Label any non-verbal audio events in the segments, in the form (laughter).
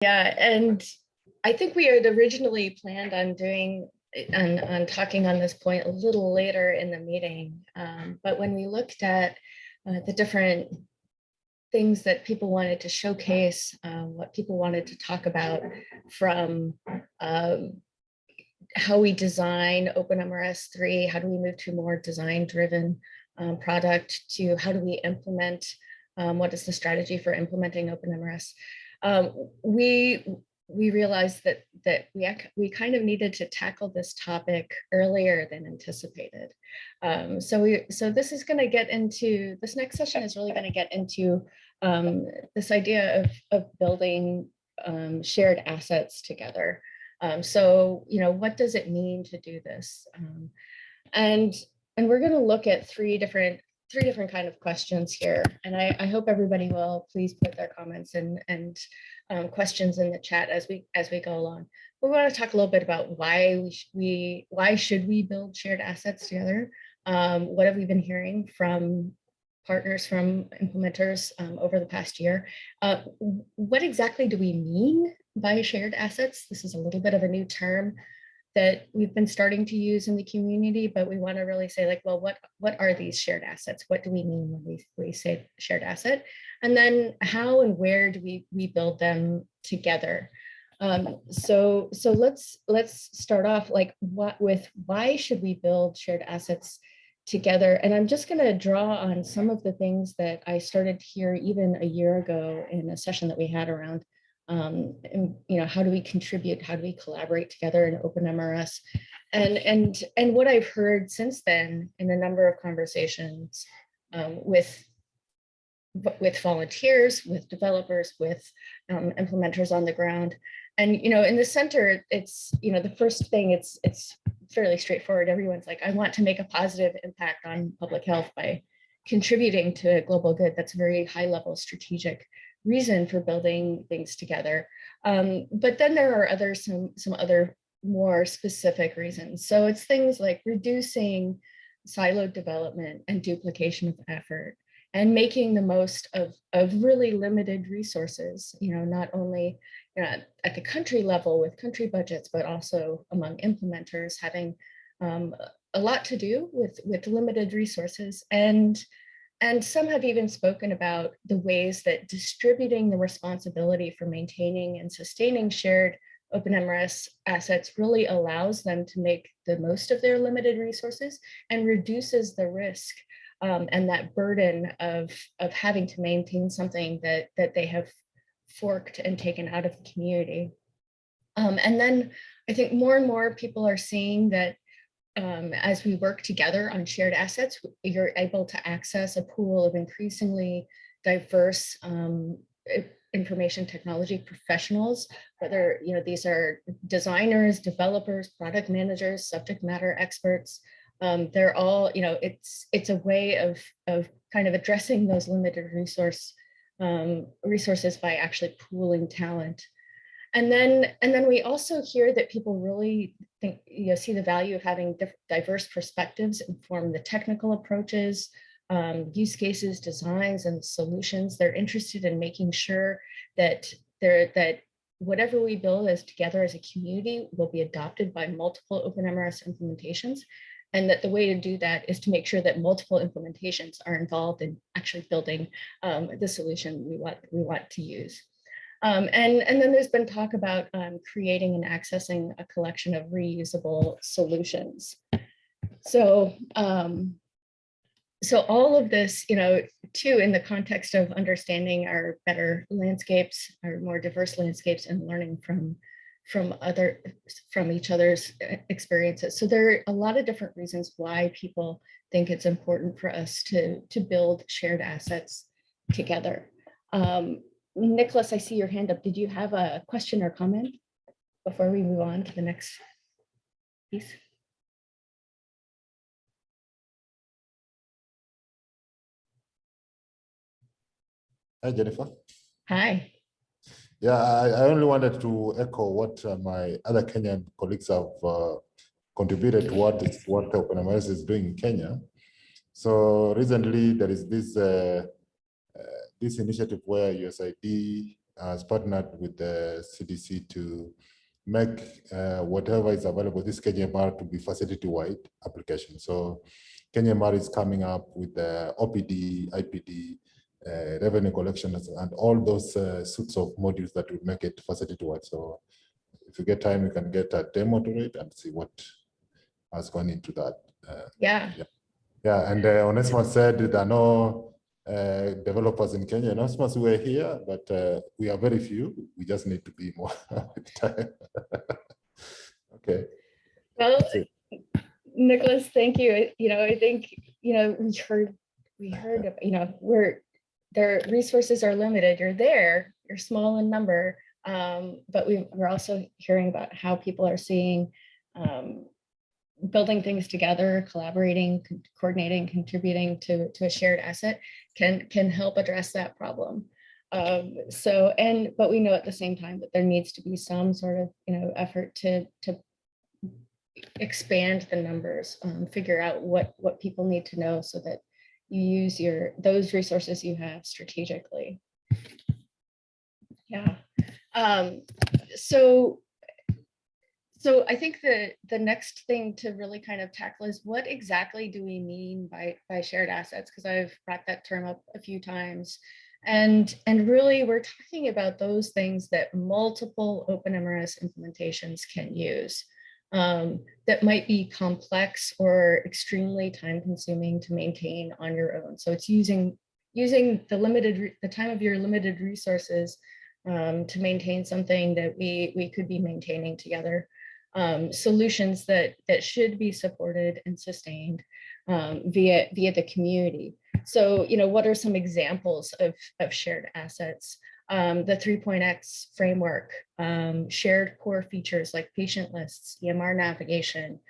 Yeah, and I think we had originally planned on doing, on, on talking on this point a little later in the meeting. Um, But when we looked at uh, the different things that people wanted to showcase, um, what people wanted to talk about from um, how we design OpenMRS 3, how do we move to more design-driven um, product to how do we implement, um, what is the strategy for implementing OpenMRS? Um, we we realized that that we we kind of needed to tackle this topic earlier than anticipated. Um, so we so this is going to get into this next session is really going to get into um, this idea of of building um, shared assets together. Um, so you know what does it mean to do this? Um, and and we're going to look at three different three different kind of questions here. And I, I hope everybody will please put their comments and, and um, questions in the chat as we as we go along. We want to talk a little bit about why we, we why should we build shared assets together? Um, what have we been hearing from partners from implementers um, over the past year? Uh, what exactly do we mean by shared assets? This is a little bit of a new term that we've been starting to use in the community, but we want to really say like, well, what, what are these shared assets? What do we mean when we, we say shared asset? And then how and where do we, we build them together? Um, so, so let's, let's start off like what with why should we build shared assets together? And I'm just going to draw on some of the things that I started here even a year ago in a session that we had around um, and, you know, how do we contribute? How do we collaborate together in OpenMRS? And, and, and what I've heard since then in a number of conversations um, with, with volunteers, with developers, with um, implementers on the ground. And, you know, in the center, it's, you know, the first thing it's, it's fairly straightforward. Everyone's like, I want to make a positive impact on public health by contributing to a global good. That's a very high level strategic reason for building things together. Um, but then there are other some some other more specific reasons. So it's things like reducing siloed development and duplication of effort and making the most of, of really limited resources, you know, not only you know, at the country level with country budgets, but also among implementers having um, a lot to do with, with limited resources and and some have even spoken about the ways that distributing the responsibility for maintaining and sustaining shared open OpenMRS assets really allows them to make the most of their limited resources and reduces the risk um, and that burden of, of having to maintain something that, that they have forked and taken out of the community. Um, and then I think more and more people are seeing that um, as we work together on shared assets, you're able to access a pool of increasingly diverse um, information technology professionals, whether you know these are designers, developers, product managers, subject matter experts. Um, they're all, you know, it's it's a way of of kind of addressing those limited resource um, resources by actually pooling talent. And then, and then we also hear that people really think, you know, see the value of having diverse perspectives inform the technical approaches, um, use cases, designs, and solutions. They're interested in making sure that they're, that whatever we build as together as a community will be adopted by multiple OpenMRS implementations. And that the way to do that is to make sure that multiple implementations are involved in actually building um, the solution we want, we want to use. Um, and, and then there's been talk about um, creating and accessing a collection of reusable solutions. So, um, so all of this, you know, too, in the context of understanding our better landscapes, our more diverse landscapes and learning from from other from each other's uh, experiences. So there are a lot of different reasons why people think it's important for us to to build shared assets together. Um, Nicholas, I see your hand up. Did you have a question or comment before we move on to the next piece? Hi, Jennifer. Hi. Yeah, I, I only wanted to echo what uh, my other Kenyan colleagues have uh, contributed to what, what OpenMRS is doing in Kenya. So recently there is this uh, this initiative where USAID has partnered with the CDC to make uh, whatever is available, this KenyaEMR to be facility-wide application. So KenyaEMR is coming up with the OPD, IPD, uh, revenue collections, and all those uh, suits of modules that would make it facility-wide. So if you get time, you can get a demo to it and see what has gone into that. Uh, Yeah, yeah, and uh, Onesimus said there are no uh, developers in Kenya. Onesimus, we are here, but uh, we are very few. We just need to be more. (laughs) with time. (laughs) okay. well, Nicholas, thank you. You know, I think, you know, we heard, we heard, of- you know, we're, their resources are limited. You're there, you're small in number. Um, but we, we're also hearing about how people are seeing um, building things together, collaborating, co- coordinating, contributing to, to a shared asset can, can help address that problem. Um, so, and, but we know at the same time that there needs to be some sort of, you know, effort to, to expand the numbers, um, figure out what, what people need to know so that you use your, those resources you have strategically. Yeah, um, so, so I think the, the next thing to really kind of tackle is what exactly do we mean by, by shared assets? Because I've brought that term up a few times. And, and really, we're talking about those things that multiple OpenMRS implementations can use um, that might be complex or extremely time consuming to maintain on your own. So it's using using the limited the time of your limited resources um, to maintain something that we we could be maintaining together. Um, solutions that that should be supported and sustained um, via via the community. So you know what are some examples of of shared assets? um, the 3.x framework, um, shared core features like patient lists, EMR navigation.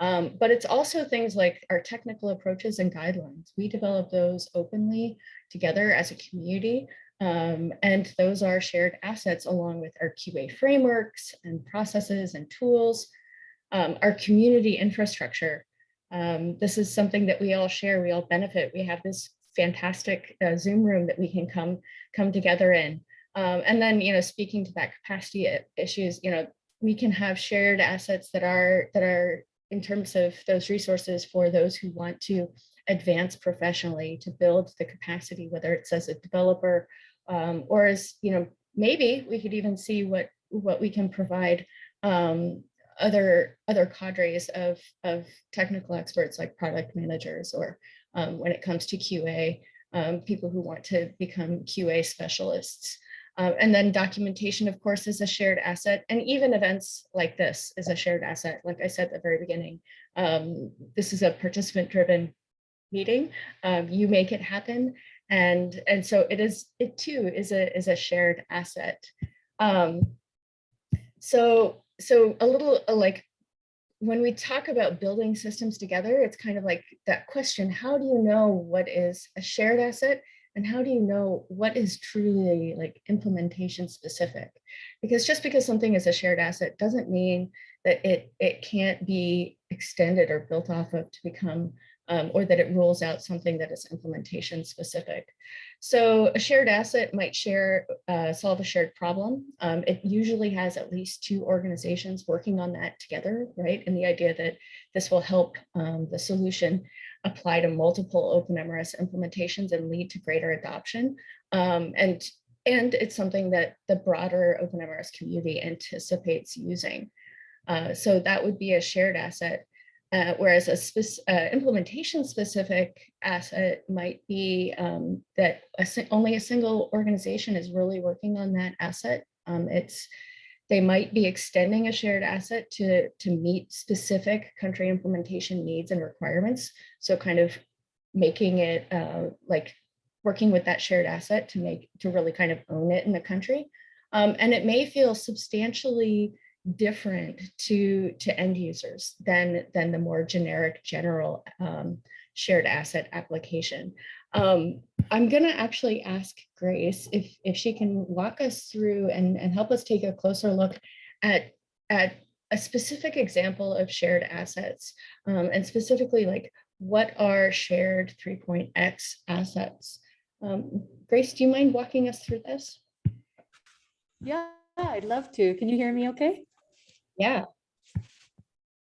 Um, but it's also things like our technical approaches and guidelines. We develop those openly together as a community. Um, and those are shared assets along with our QA frameworks and processes and tools. Um, our community infrastructure. Um, this is something that we all share, we all benefit. We have this fantastic uh, Zoom room that we can come come together in. Um, and then, you know, speaking to that capacity issues, you know, we can have shared assets that are that are in terms of those resources for those who want to advance professionally to build the capacity, whether it's as a developer um, or as, you know, maybe we could even see what what we can provide um, other other cadres of of technical experts like product managers or um, when it comes to QA, um, people who want to become QA specialists. Uh, and then documentation, of course, is a shared asset. And even events like this is a shared asset. Like I said at the very beginning, um, this is a participant driven meeting. Um, you make it happen. And, and so it is, it too is a, is a shared asset. Um, so, so a little uh, like when we talk about building systems together, it's kind of like that question, how do you know what is a shared asset and how do you know what is truly like implementation specific? Because just because something is a shared asset doesn't mean that it, it can't be extended or built off of to become, um, or that it rules out something that is implementation specific. So a shared asset might share, uh, solve a shared problem. Um, it usually has at least two organizations working on that together, right? And the idea that this will help um, the solution apply to multiple OpenMRS implementations and lead to greater adoption. Um, and, and it's something that the broader OpenMRS community anticipates using. Uh, so that would be a shared asset. Uh, whereas a uh, implementation specific asset might be um, that a only a single organization is really working on that asset. Um, it's they might be extending a shared asset to, to meet specific country implementation needs and requirements. So kind of making it uh, like working with that shared asset to make to really kind of own it in the country. Um, and it may feel substantially different to to end users than than the more generic general um, shared asset application. Um, I'm gonna actually ask Grace if if she can walk us through and and help us take a closer look at at a specific example of shared assets um, and specifically like what are shared 3.x assets. Um, Grace, do you mind walking us through this? Yeah, I'd love to. Can you hear me okay? Yeah.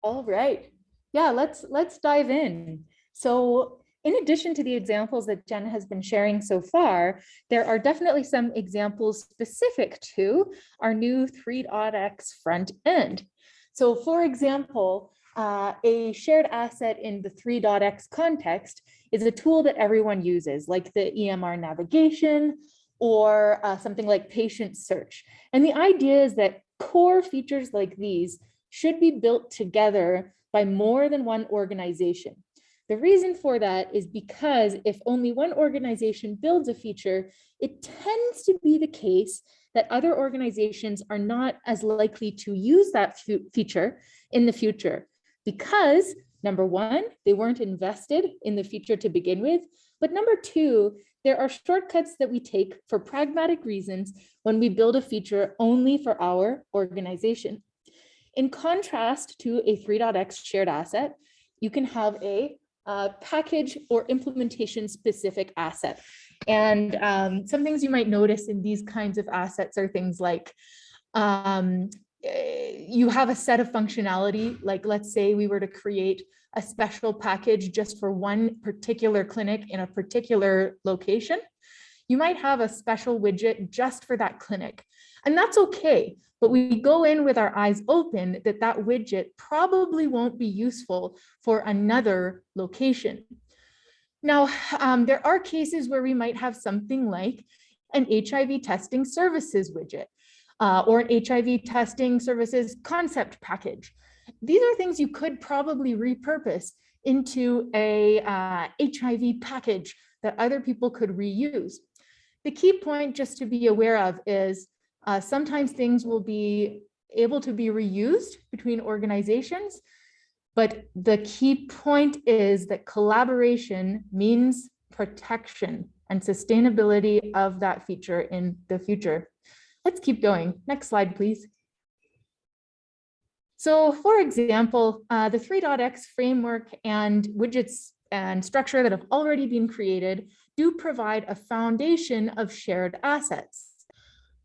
All right. Yeah, let's let's dive in. So in addition to the examples that Jen has been sharing so far, there are definitely some examples specific to our new 3.x front end. So for example, uh, a shared asset in the 3.x context is a tool that everyone uses, like the EMR navigation or uh, something like patient search. And the idea is that core features like these should be built together by more than one organization. The reason for that is because if only one organization builds a feature, it tends to be the case that other organizations are not as likely to use that feature in the future because number one, they weren't invested in the feature to begin with, but number two, there are shortcuts that we take for pragmatic reasons when we build a feature only for our organization. In contrast to a 3.x shared asset, you can have a uh, package or implementation specific asset. And um, some things you might notice in these kinds of assets are things like um, you have a set of functionality, like let's say we were to create a special package just for one particular clinic in a particular location. You might have a special widget just for that clinic. And that's okay, but we go in with our eyes open that that widget probably won't be useful for another location. Now, um, there are cases where we might have something like an HIV testing services widget uh, or an HIV testing services concept package. These are things you could probably repurpose into a uh, HIV package that other people could reuse. The key point just to be aware of is uh, sometimes things will be able to be reused between organizations, but the key point is that collaboration means protection and sustainability of that feature in the future. Let's keep going. Next slide, please. So for example, uh, the 3.x framework and widgets and structure that have already been created do provide a foundation of shared assets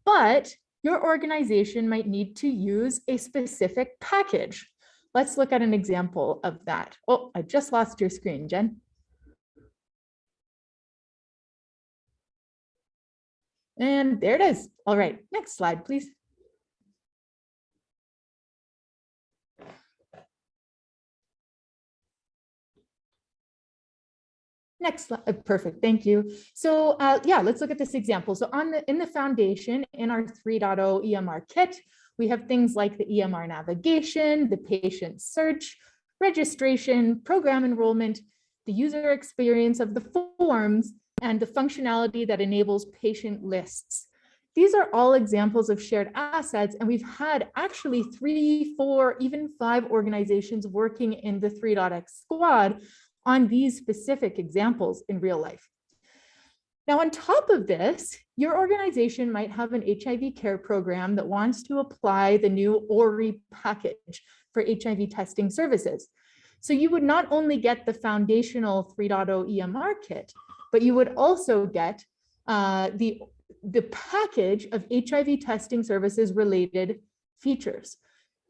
but your organization might need to use a specific package. Let's look at an example of that. Oh, I just lost your screen, Jen. And there it is. All right, next slide, please. Next slide, uh, perfect, thank you. So uh, yeah, let's look at this example. So on the in the foundation in our 3.0 EMR kit, we have things like the EMR navigation, the patient search, registration, program enrollment, the user experience of the forms, and the functionality that enables patient lists. These are all examples of shared assets, and we've had actually three, four, even five organizations working in the 3.x squad on these specific examples in real life. Now, on top of this, your organization might have an HIV care program that wants to apply the new ORI package for HIV testing services. So you would not only get the foundational 3.0 EMR kit, but you would also get uh, the, the package of HIV testing services related features.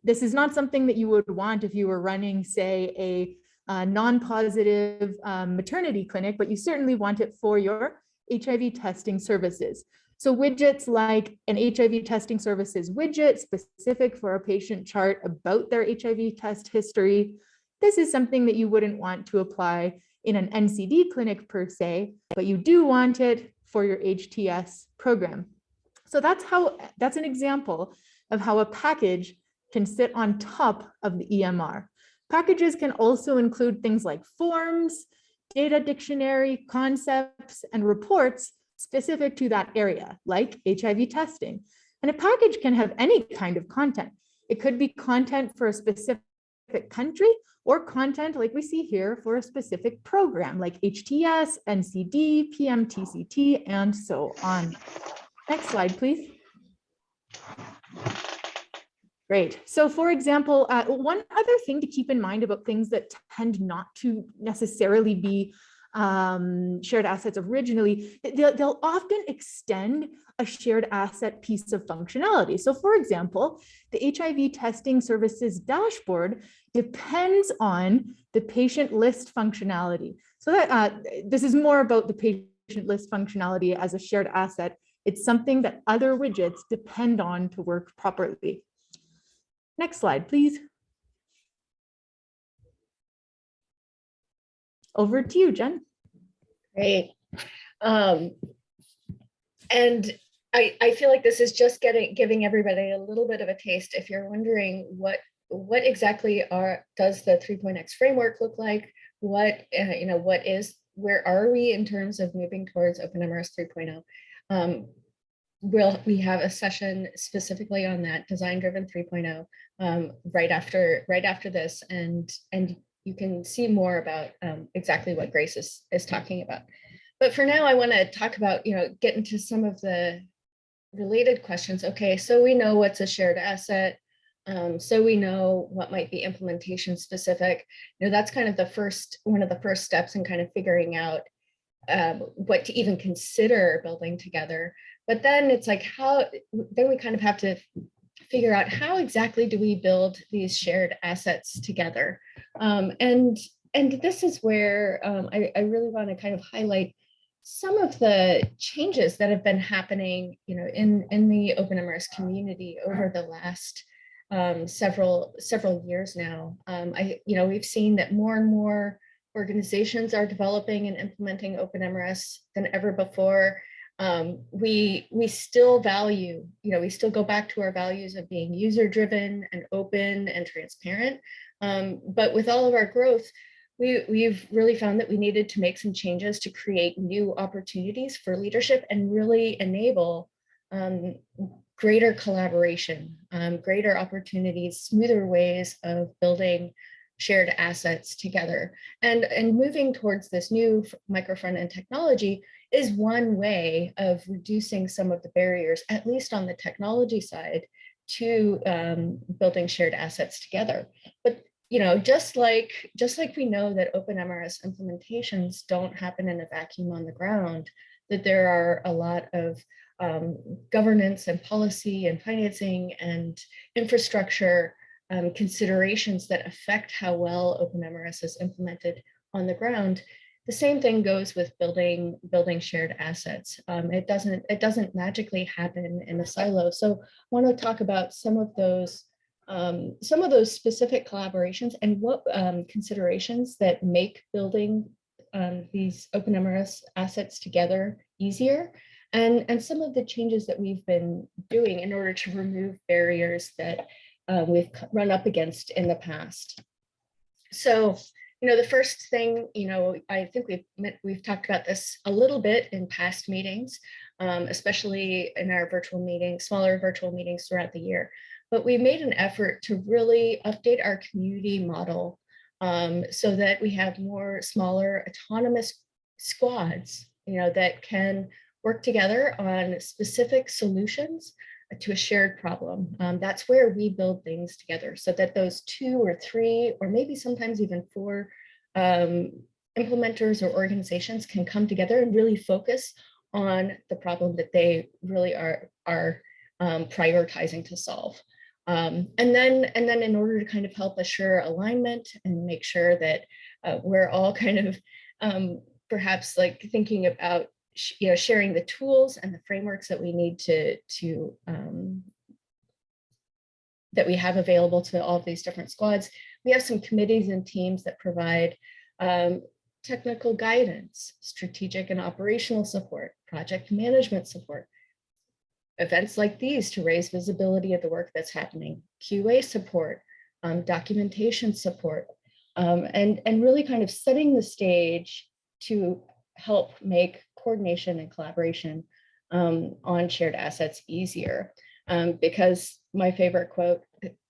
This is not something that you would want if you were running, say, a non-positive um, maternity clinic, but you certainly want it for your HIV testing services. So widgets like an HIV testing services widget specific for a patient chart about their HIV test history. This is something that you wouldn't want to apply in an NCD clinic per se, but you do want it for your HTS program. So that's how that's an example of how a package can sit on top of the EMR. Packages can also include things like forms, data dictionary, concepts, and reports specific to that area, like HIV testing. And a package can have any kind of content. It could be content for a specific country or content like we see here for a specific program like HTS, NCD, PMTCT, and so on. Next slide, please. Great. So for example, uh, one other thing to keep in mind about things that tend not to necessarily be um, shared assets originally, they'll, they'll often extend a shared asset piece of functionality. So for example, the HIV testing services dashboard depends on the patient list functionality. So that uh, this is more about the patient list functionality as a shared asset. It's something that other widgets depend on to work properly. Next slide, please. Over to you, Jen. Great. Um, and I, I feel like this is just getting, giving everybody a little bit of a taste. If you're wondering what, what exactly are, does the 3.x framework look like? What, uh, you know, what is, where are we in terms of moving towards OpenMRS 3.0? Um, we'll, we have a session specifically on that design driven 3.0 um, right after, right after this. And, and you can see more about um, exactly what Grace is, is talking about. But for now, I want to talk about, you know, get into some of the related questions. Okay, so we know what's a shared asset. Um, so we know what might be implementation specific. You know, that's kind of the first, one of the first steps in kind of figuring out um, what to even consider building together. But then it's like how, then we kind of have to figure out how exactly do we build these shared assets together. Um, and, and this is where um, I, I really want to kind of highlight some of the changes that have been happening, you know, in, in the OpenMRS community over the last um, several, several years now. Um, I, you know, we've seen that more and more organizations are developing and implementing OpenMRS than ever before. Um, we, we still value, you know, we still go back to our values of being user driven and open and transparent. Um, but with all of our growth, we, we've really found that we needed to make some changes to create new opportunities for leadership and really enable um, greater collaboration, um, greater opportunities, smoother ways of building shared assets together. And, and moving towards this new micro front end technology is one way of reducing some of the barriers, at least on the technology side, to um, building shared assets together. But you know, just like just like we know that OpenMRS implementations don't happen in a vacuum on the ground, that there are a lot of um, governance and policy and financing and infrastructure um, considerations that affect how well OpenMRS is implemented on the ground. The same thing goes with building building shared assets. Um, it doesn't it doesn't magically happen in a silo. So I want to talk about some of those um, some of those specific collaborations and what um, considerations that make building um, these OpenMRS assets together easier and, and some of the changes that we've been doing in order to remove barriers that uh, we've run up against in the past. So, you know, the first thing, you know, I think we've we've talked about this a little bit in past meetings, um, especially in our virtual meetings, smaller virtual meetings throughout the year. But we made an effort to really update our community model um, so that we have more smaller autonomous squads, you know, that can work together on specific solutions to a shared problem. Um, that's where we build things together so that those two or three, or maybe sometimes even four um, implementers or organizations can come together and really focus on the problem that they really are, are um, prioritizing to solve. Um, and then and then in order to kind of help assure alignment and make sure that uh, we're all kind of um, perhaps like thinking about you know sharing the tools and the frameworks that we need to to um, that we have available to all of these different squads. We have some committees and teams that provide um, technical guidance, strategic and operational support, project management support, events like these to raise visibility of the work that's happening, QA support, um, documentation support, um, and, and really kind of setting the stage to help make coordination and collaboration um, on shared assets easier. Um, because my favorite quote,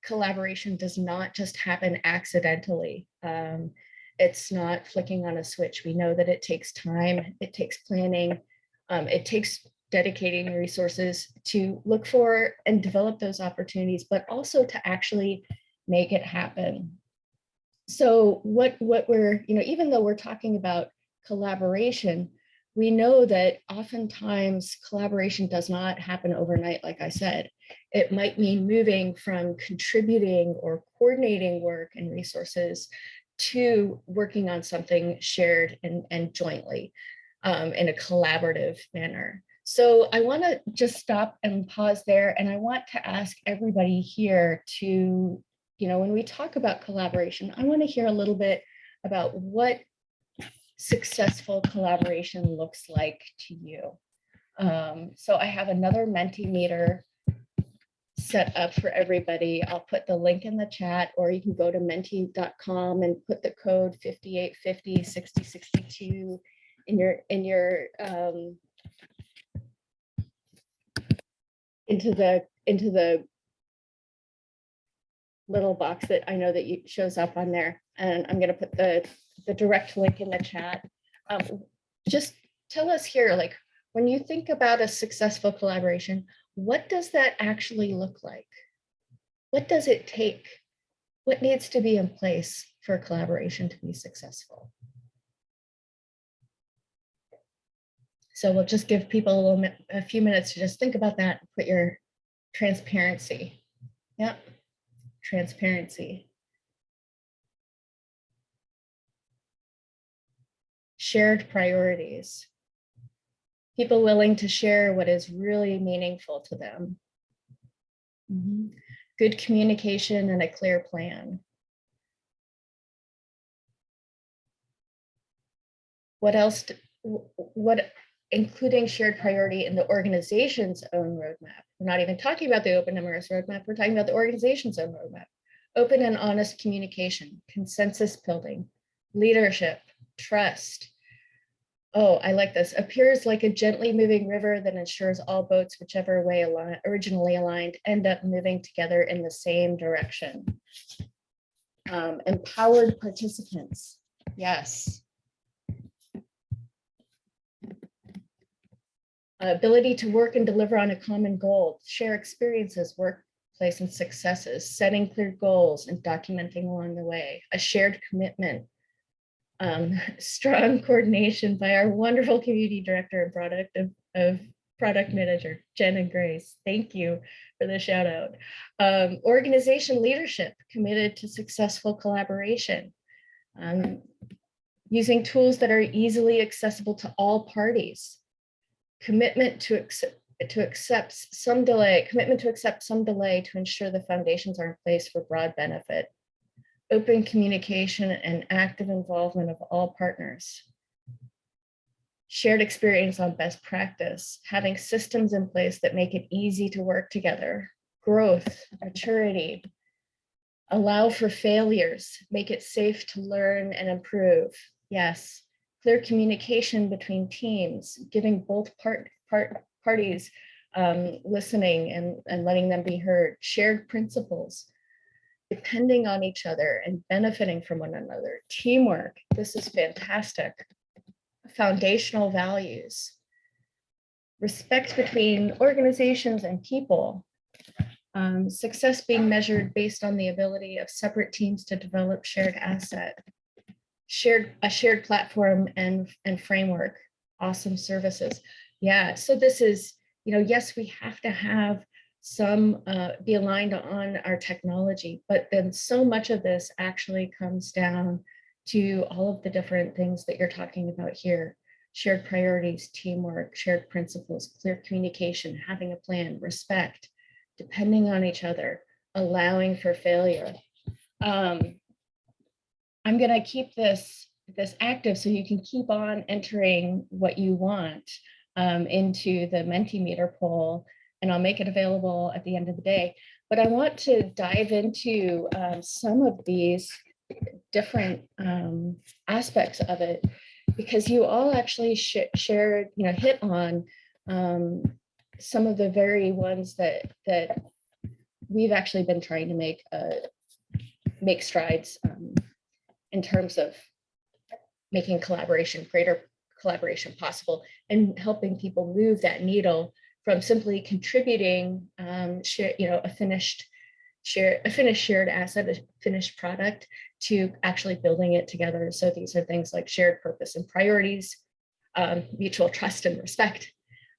collaboration does not just happen accidentally. Um, it's not flicking on a switch. We know that it takes time, it takes planning, um, it takes dedicating resources to look for and develop those opportunities, but also to actually make it happen. So what, what we're, you know, even though we're talking about collaboration, we know that oftentimes collaboration does not happen overnight, like I said. It might mean moving from contributing or coordinating work and resources to working on something shared and, and jointly um, in a collaborative manner. So I want to just stop and pause there. And I want to ask everybody here to, you know, when we talk about collaboration, I want to hear a little bit about what successful collaboration looks like to you. Um, so I have another Mentimeter set up for everybody. I'll put the link in the chat, or you can go to menti.com and put the code 5850 6062 in your in your um, into the into the little box that I know that you shows up on there. And I'm going to put the the direct link in the chat. Um, just tell us here, like when you think about a successful collaboration, what does that actually look like? What does it take? What needs to be in place for collaboration to be successful? So we'll just give people a little, a few minutes to just think about that, put your transparency. Yep, transparency. Shared priorities. People willing to share what is really meaningful to them. Mhm. Good communication and a clear plan. What else, what, including shared priority in the organization's own roadmap. We're not even talking about the OpenMRS roadmap, we're talking about the organization's own roadmap. Open and honest communication, consensus building, leadership, trust. Oh, I like this. Appears like a gently moving river that ensures all boats, whichever way originally aligned, end up moving together in the same direction. Um, empowered participants. Yes. ability to work and deliver on a common goal, share experiences, workplace and successes, setting clear goals and documenting along the way, a shared commitment, um, (laughs) strong coordination by our wonderful community director and product of, of product manager, Jen and Grace. Thank you for the shout out. Um, organization leadership committed to successful collaboration. Um, using tools that are easily accessible to all parties commitment to accept to accept some delay, commitment to accept some delay to ensure the foundations are in place for broad benefit. Open communication and active involvement of all partners. Shared experience on best practice, having systems in place that make it easy to work together. Growth, maturity. Allow for failures, make it safe to learn and improve. Yes, clear communication between teams, giving both part, part parties um, listening and, and letting them be heard, shared principles, depending on each other and benefiting from one another, teamwork, this is fantastic, foundational values, respect between organizations and people, um, success being measured based on the ability of separate teams to develop shared asset, shared a shared platform and and framework. Awesome services. Yeah so this is you know yes we have to have some uh, be aligned on our technology but then so much of this actually comes down to all of the different things that you're talking about here. Shared priorities teamwork shared principles clear communication having a plan respect depending on each other allowing for failure. Um, I'm gonna keep this, this active so you can keep on entering what you want um, into the Mentimeter poll, and I'll make it available at the end of the day. But I want to dive into um, some of these different um, aspects of it because you all actually sh shared, you know, hit on um, some of the very ones that that we've actually been trying to make uh, make strides um, in terms of making collaboration, greater collaboration possible and helping people move that needle from simply contributing, um, share, you know, a finished share, a finished shared asset, a finished product to actually building it together. So these are things like shared purpose and priorities, um, mutual trust and respect,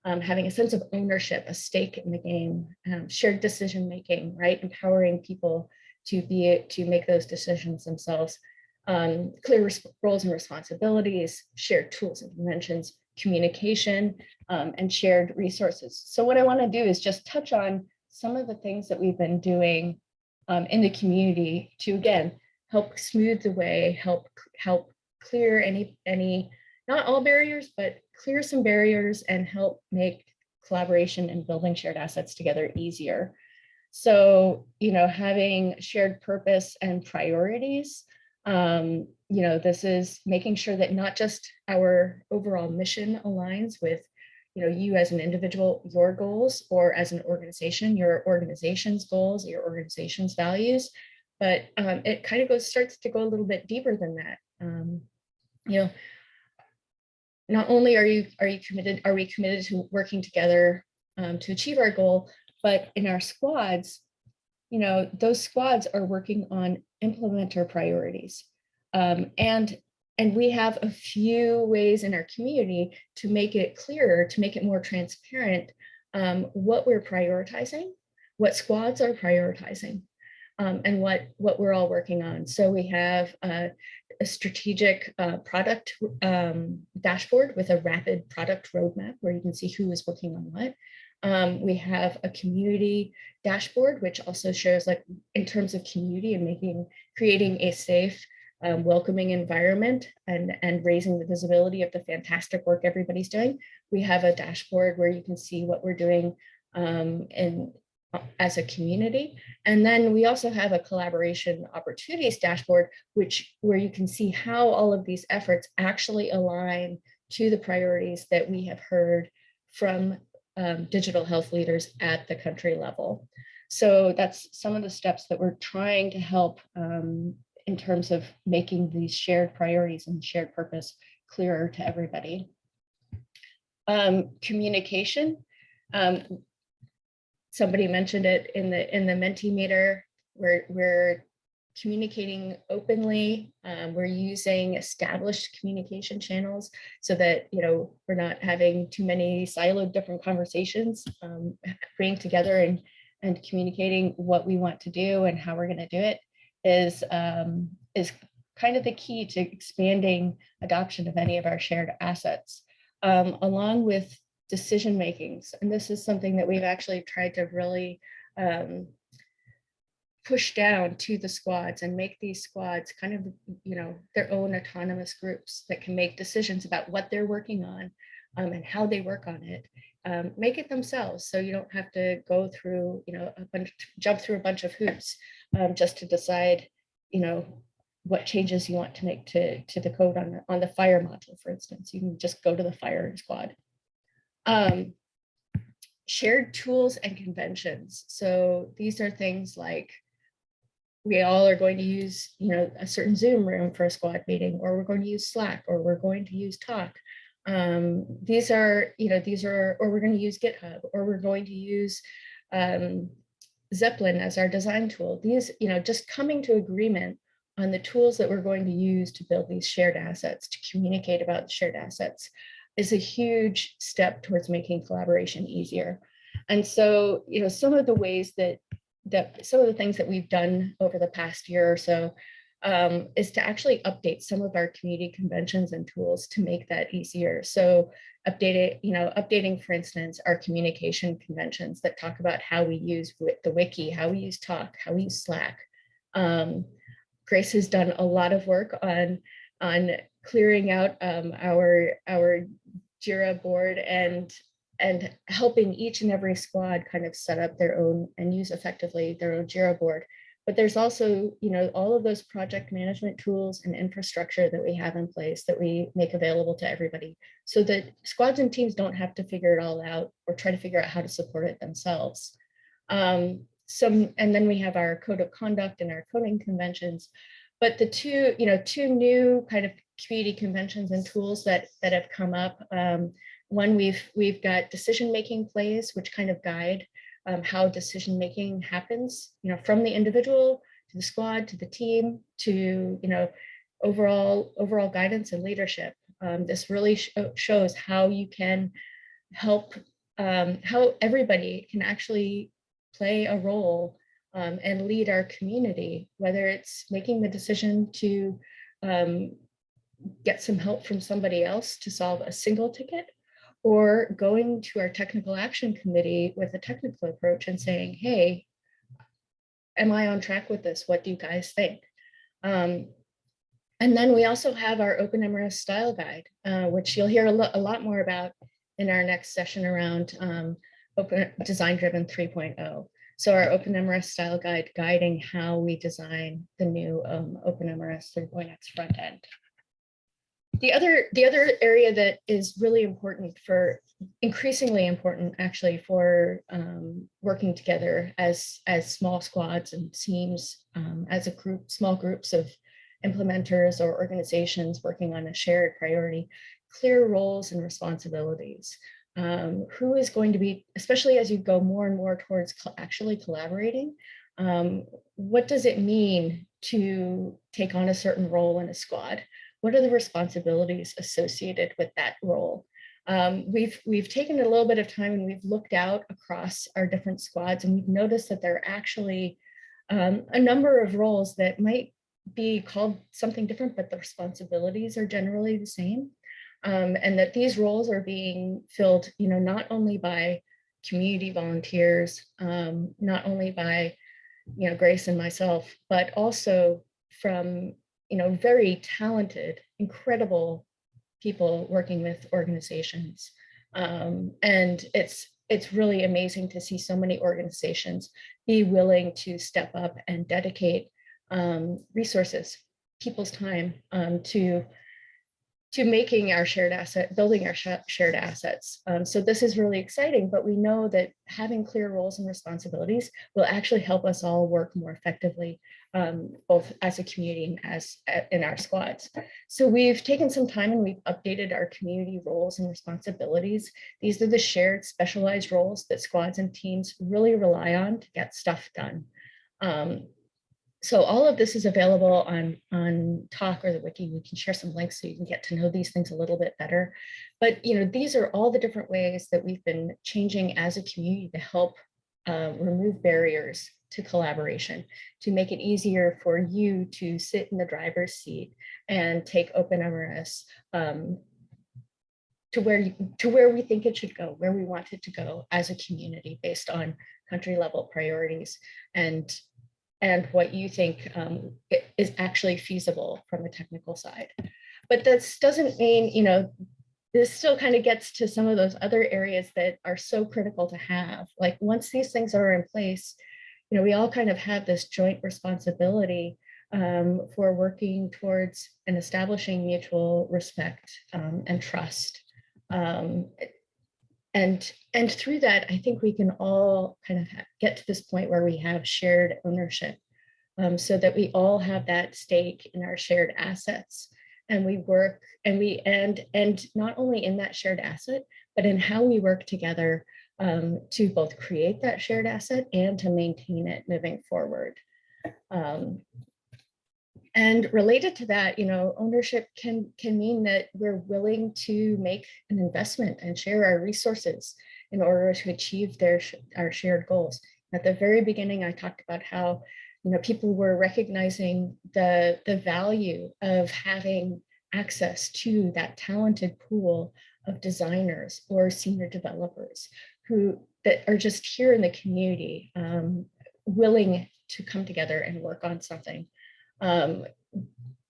um, having a sense of ownership, a stake in the game, um, shared decision making, right? Empowering people to be to make those decisions themselves. Um, clear roles and responsibilities, shared tools and conventions, communication, um, and shared resources. So what I want to do is just touch on some of the things that we've been doing um, in the community to again help smooth the way, help help clear any any not all barriers, but clear some barriers and help make collaboration and building shared assets together easier. So, you know, having shared purpose and priorities, um, you know, this is making sure that not just our overall mission aligns with, you know, you as an individual, your goals, or as an organization, your organization's goals, your organization's values, but um, it kind of goes starts to go a little bit deeper than that. Um, you know, not only are you are you committed are we committed to working together um, to achieve our goal but in our squads you know those squads are working on implementer priorities um, and and we have a few ways in our community to make it clearer to make it more transparent um, what we're prioritizing what squads are prioritizing um, and what what we're all working on so we have a strategic uh, product um, dashboard with a rapid product roadmap where you can see who is working on what. Um, we have a community dashboard, which also shows like in terms of community and making, creating a safe, um, welcoming environment and, and raising the visibility of the fantastic work everybody's doing. We have a dashboard where you can see what we're doing um, in as a community. And then we also have a collaboration opportunities dashboard, which where you can see how all of these efforts actually align to the priorities that we have heard from um, digital health leaders at the country level. So that's some of the steps that we're trying to help um, in terms of making these shared priorities and shared purpose clearer to everybody. Um, communication. Um, somebody mentioned it in the in the Mentimeter. We're we're communicating openly. Um, we're using established communication channels so that you know we're not having too many siloed different conversations. Um, bringing together and and communicating what we want to do and how we're going to do it is um, is kind of the key to expanding adoption of any of our shared assets, um, along with decision makings. And this is something that we've actually tried to really um, push down to the squads and make these squads kind of, you know, their own autonomous groups that can make decisions about what they're working on um, and how they work on it. Um, make it themselves so you don't have to go through, you know, a bunch, jump through a bunch of hoops um, just to decide, you know, what changes you want to make to, to the code on the, on the FHIR module, for instance. You can just go to the FHIR squad um, shared tools and conventions. So these are things like we all are going to use, you know, a certain Zoom room for a squad meeting, or we're going to use Slack, or we're going to use Talk. Um, these are, you know, these are, or we're going to use GitHub, or we're going to use um, Zeplin as our design tool. These, you know, just coming to agreement on the tools that we're going to use to build these shared assets, to communicate about shared assets is a huge step towards making collaboration easier. And so, you know, some of the ways that that some of the things that we've done over the past year or so um, is to actually update some of our community conventions and tools to make that easier. So update it, you know, updating, for instance, our communication conventions that talk about how we use the wiki, how we use talk, how we use Slack. Um, Grace has done a lot of work on on clearing out um, our our Jira board and and helping each and every squad kind of set up their own and use effectively their own Jira board. But there's also, you know, all of those project management tools and infrastructure that we have in place that we make available to everybody so that squads and teams don't have to figure it all out or try to figure out how to support it themselves. Um, some, and then we have our code of conduct and our coding conventions. But the two, you know, two new kind of community conventions and tools that that have come up. Um, one we've we've got decision making plays which kind of guide um, how decision-making happens, you know, from the individual to the squad, to the team, to, you know, overall, overall guidance and leadership. Um, this really sh- shows how you can help, um, how everybody can actually play a role um, and lead our community, whether it's making the decision to um, get some help from somebody else to solve a single ticket, or going to our technical action committee with a technical approach and saying, hey, am I on track with this? What do you guys think? Um, and then we also have our OpenMRS style guide, uh, which you'll hear a, lo- a lot more about in our next session around um, open design driven 3.0. So our OpenMRS style guide guiding how we design the new um, OpenMRS 3.x front end. The other, the other area that is really important for, increasingly important actually for um, working together as, as small squads and teams, um, as a group, small groups of implementers or organizations working on a shared priority, clear roles and responsibilities. Um, who is going to be, especially as you go more and more towards actually collaborating, um, what does it mean to take on a certain role in a squad? What are the responsibilities associated with that role? Um, we've, we've taken a little bit of time and we've looked out across our different squads and we've noticed that there are actually um, a number of roles that might be called something different, but the responsibilities are generally the same. Um, and that these roles are being filled, you know, not only by community volunteers, um, not only by, you know, Grace and myself, but also from, you know, very talented, incredible people working with organizations. Um, and it's it's really amazing to see so many organizations be willing to step up and dedicate um, resources, people's time um, to to making our shared asset, building our sh- shared assets. Um, so this is really exciting, but we know that having clear roles and responsibilities will actually help us all work more effectively, um, both as a community and as uh, in our squads. So we've taken some time and we've updated our community roles and responsibilities. These are the shared specialized roles that squads and teams really rely on to get stuff done. Um, so all of this is available on, on Talk or the Wiki. We can share some links so you can get to know these things a little bit better. But you know, these are all the different ways that we've been changing as a community to help uh, remove barriers to collaboration, to make it easier for you to sit in the driver's seat and take OpenMRS um, to where you, to where we think it should go, where we want it to go as a community based on country level priorities and and what you think um, is actually feasible from a technical side. But this doesn't mean, you know, this still kind of gets to some of those other areas that are so critical to have. Like once these things are in place, you know, we all kind of have this joint responsibility um, for working towards and establishing mutual respect um, and trust. Um, and and through that, I think we can all kind of get to this point where we have shared ownership, um, so that we all have that stake in our shared assets, and we work and we and and not only in that shared asset, but in how we work together um, to both create that shared asset and to maintain it moving forward. Um, and related to that, you know, ownership can can mean that we're willing to make an investment and share our resources in order to achieve their our shared goals. At the very beginning, I talked about how you know people were recognizing the the value of having access to that talented pool of designers or senior developers who that are just here in the community, um, willing to come together and work on something um,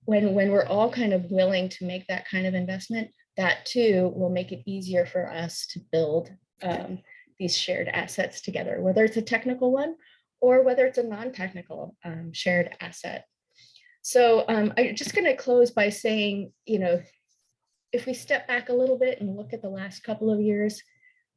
when when we're all kind of willing to make that kind of investment, that too will make it easier for us to build um, these shared assets together, whether it's a technical one or whether it's a non-technical um, shared asset. So um, I'm just going to close by saying, you know, if we step back a little bit and look at the last couple of years,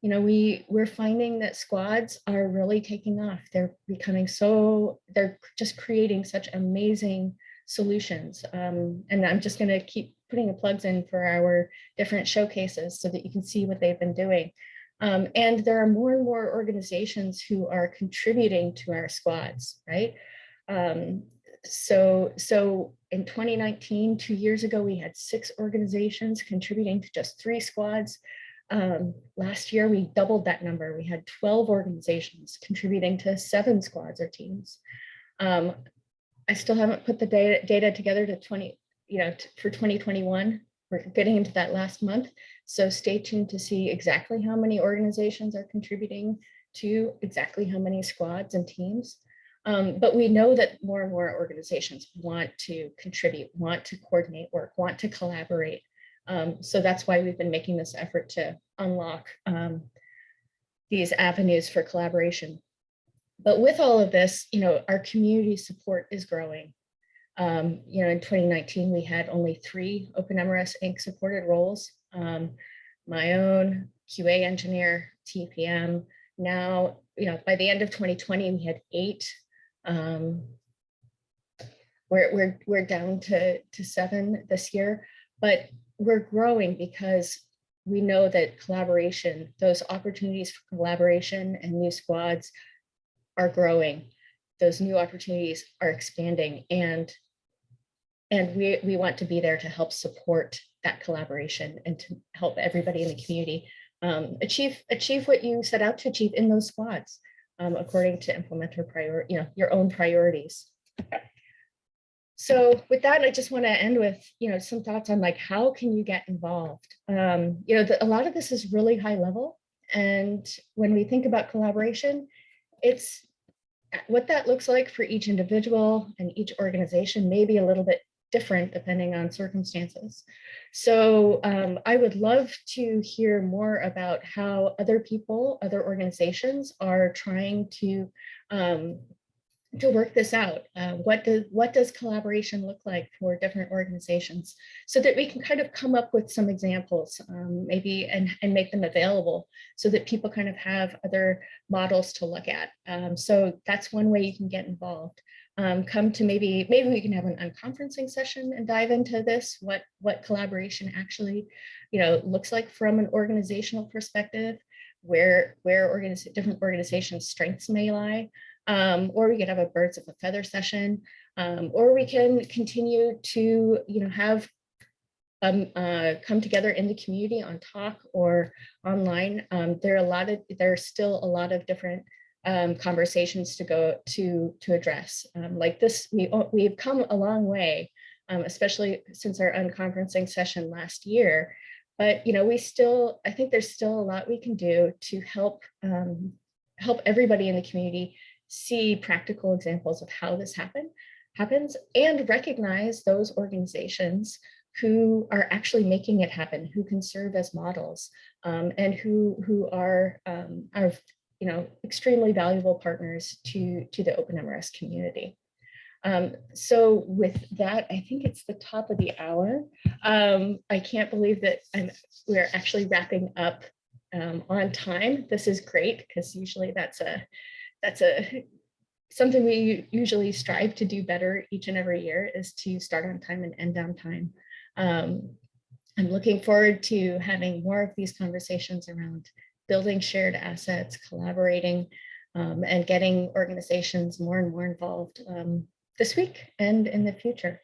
you know, we we're finding that squads are really taking off. They're becoming so they're just creating such amazing solutions. Um, and I'm just going to keep putting the plugs in for our different showcases so that you can see what they've been doing. Um, and there are more and more organizations who are contributing to our squads, right? Um, so, so in 2019, two years ago, we had six organizations contributing to just three squads. Um, last year, we doubled that number. We had 12 organizations contributing to seven squads or teams. Um, I still haven't put the data, data together to 20, you know, for 2021. We're getting into that last month. So stay tuned to see exactly how many organizations are contributing to exactly how many squads and teams. Um, but we know that more and more organizations want to contribute, want to coordinate work, want to collaborate. Um, so that's why we've been making this effort to unlock um, these avenues for collaboration. But with all of this, you know, our community support is growing. Um, you know, in 2019, we had only three OpenMRS Inc. supported roles. Um, my own QA engineer, TPM. Now, you know, by the end of 2020, we had eight. Um, we're, we're, we're down to, to seven this year, but we're growing because we know that collaboration, those opportunities for collaboration and new squads are growing. Those new opportunities are expanding and and we, we want to be there to help support that collaboration and to help everybody in the community um, achieve achieve what you set out to achieve in those squads um, according to implementer prior, you know, your own priorities. So with that, I just want to end with, you know, some thoughts on like, how can you get involved? Um, you know, the, a lot of this is really high level. And when we think about collaboration, it's what that looks like for each individual and each organization may be a little bit different depending on circumstances. So um, I would love to hear more about how other people, other organizations are trying to um, to work this out. Uh, what does what does collaboration look like for different organizations so that we can kind of come up with some examples um, maybe and, and make them available so that people kind of have other models to look at. Um, so that's one way you can get involved. Um, come to maybe maybe we can have an unconferencing session and dive into this what what collaboration actually you know looks like from an organizational perspective where where organiz different organizations strengths may lie um, or we could have a birds of a feather session, um, or we can continue to, you know, have um, uh, come together in the community on talk or online. Um, there are a lot of, there are still a lot of different um, conversations to go to to address. Um, like this, we we've come a long way, especially since our unconferencing session last year. But you know, we still, I think there's still a lot we can do to help help everybody in the community see practical examples of how this happen, happens and recognize those organizations who are actually making it happen, who can serve as models um, and who, who are, um, are you know, extremely valuable partners to, to the OpenMRS community. Um, so with that, I think it's the top of the hour. Um, I can't believe that I'm, we're actually wrapping up um, on time. This is great because usually that's a that's a (laughs) something we usually strive to do better each and every year is to start on time and end on time. Um, I'm looking forward to having more of these conversations around building shared assets, collaborating, um, and getting organizations more and more involved um, this week and in the future.